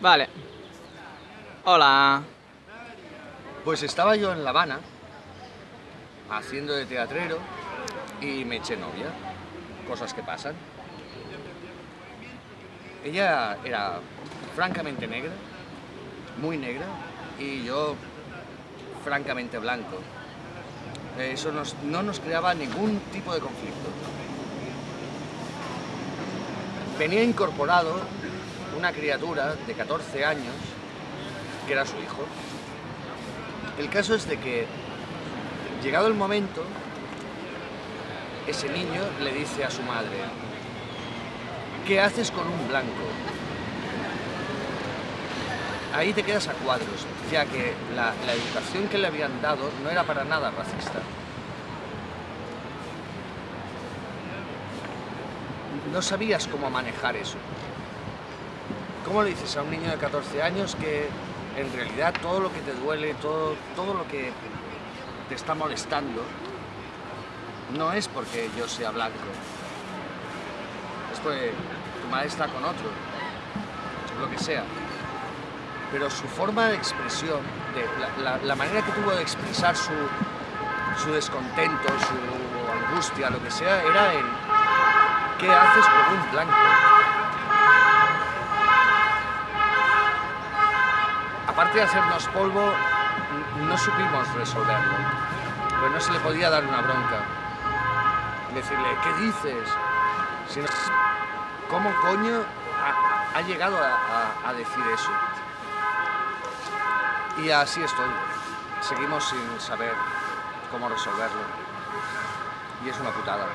Vale. Hola. Pues estaba yo en La Habana, haciendo de teatrero, y me eché novia. Cosas que pasan. Ella era francamente negra, muy negra, y yo francamente blanco. Eso no nos creaba ningún tipo de conflicto. Venía incorporado una criatura de 14 años, que era su hijo. El caso es de que, llegado el momento, ese niño le dice a su madre, ¿qué haces con un blanco? Ahí te quedas a cuadros, ya que la, la educación que le habían dado no era para nada racista. No sabías cómo manejar eso. ¿Cómo le dices a un niño de 14 años que en realidad todo lo que te duele, todo, todo lo que te está molestando, no es porque yo sea blanco, es porque tu madre está con otro, lo que sea. Pero su forma de expresión, la manera que tuvo de expresar su, su descontento, su angustia, lo que sea, era en ¿qué haces con un blanco? Aparte de hacernos polvo, no supimos resolverlo. Pues no se le podía dar una bronca. Decirle, ¿qué dices? ¿cómo coño ha, llegado a decir eso? Y así estoy. Seguimos sin saber cómo resolverlo. Y es una putada.